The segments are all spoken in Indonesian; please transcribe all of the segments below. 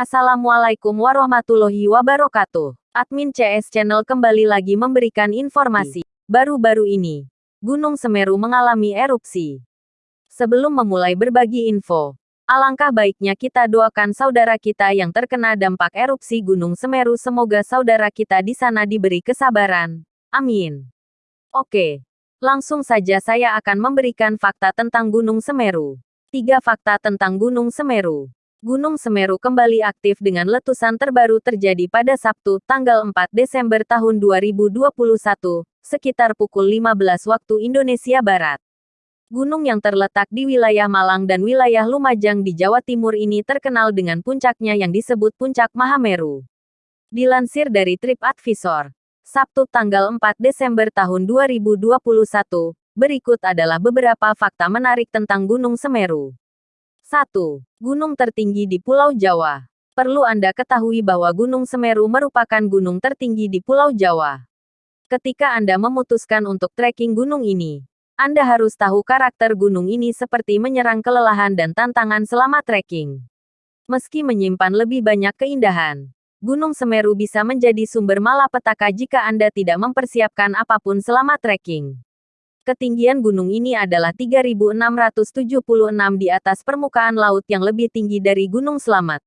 Assalamualaikum warahmatullahi wabarakatuh. Admin CS Channel kembali lagi memberikan informasi. Baru-baru ini, Gunung Semeru mengalami erupsi. Sebelum memulai berbagi info, alangkah baiknya kita doakan saudara kita yang terkena dampak erupsi Gunung Semeru semoga saudara kita di sana diberi kesabaran. Amin. Oke, langsung saja saya akan memberikan fakta tentang Gunung Semeru. Tiga fakta tentang Gunung Semeru. Gunung Semeru kembali aktif dengan letusan terbaru terjadi pada Sabtu, tanggal 4 Desember tahun 2021, sekitar pukul 15 waktu Indonesia Barat. Gunung yang terletak di wilayah Malang dan wilayah Lumajang di Jawa Timur ini terkenal dengan puncaknya yang disebut Puncak Mahameru. Dilansir dari TripAdvisor, Sabtu tanggal 4 Desember tahun 2021, berikut adalah beberapa fakta menarik tentang Gunung Semeru. 1. Gunung tertinggi di Pulau Jawa. Perlu Anda ketahui bahwa Gunung Semeru merupakan gunung tertinggi di Pulau Jawa. Ketika Anda memutuskan untuk trekking gunung ini, Anda harus tahu karakter gunung ini seperti menyerang kelelahan dan tantangan selama trekking. Meski menyimpan lebih banyak keindahan, Gunung Semeru bisa menjadi sumber malapetaka jika Anda tidak mempersiapkan apa pun selama trekking. Ketinggian gunung ini adalah 3.676 di atas permukaan laut yang lebih tinggi dari Gunung Selamat.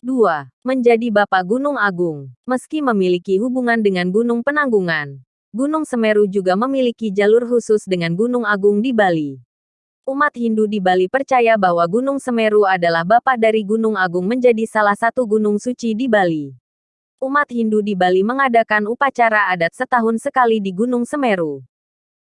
2. Menjadi Bapak Gunung Agung. Meski memiliki hubungan dengan Gunung Penanggungan, Gunung Semeru juga memiliki jalur khusus dengan Gunung Agung di Bali. Umat Hindu di Bali percaya bahwa Gunung Semeru adalah bapak dari Gunung Agung menjadi salah satu gunung suci di Bali. Umat Hindu di Bali mengadakan upacara adat setahun sekali di Gunung Semeru.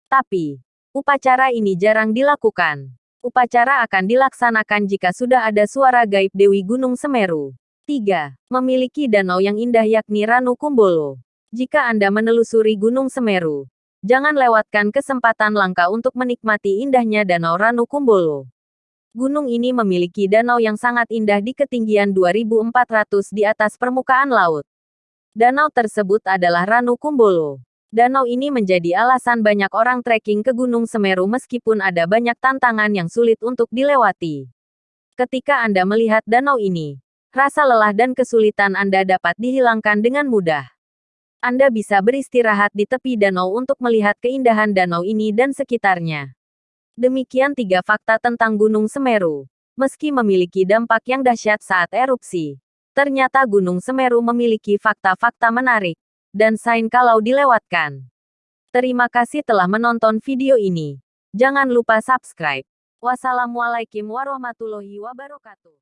Tapi, upacara ini jarang dilakukan. Upacara akan dilaksanakan jika sudah ada suara gaib Dewi Gunung Semeru. 3. Memiliki danau yang indah yakni Ranu Kumbolo. Jika Anda menelusuri Gunung Semeru, jangan lewatkan kesempatan langka untuk menikmati indahnya Danau Ranu Kumbolo. Gunung ini memiliki danau yang sangat indah di ketinggian 2400 di atas permukaan laut. Danau tersebut adalah Ranu Kumbolo. Danau ini menjadi alasan banyak orang trekking ke Gunung Semeru meskipun ada banyak tantangan yang sulit untuk dilewati. Ketika Anda melihat danau ini, rasa lelah dan kesulitan Anda dapat dihilangkan dengan mudah. Anda bisa beristirahat di tepi danau untuk melihat keindahan danau ini dan sekitarnya. Demikian tiga fakta tentang Gunung Semeru. Meski memiliki dampak yang dahsyat saat erupsi, ternyata Gunung Semeru memiliki fakta-fakta menarik dan sign kalau dilewatkan. Terima kasih telah menonton video ini. Jangan lupa subscribe. Wassalamualaikum warahmatullahi wabarakatuh.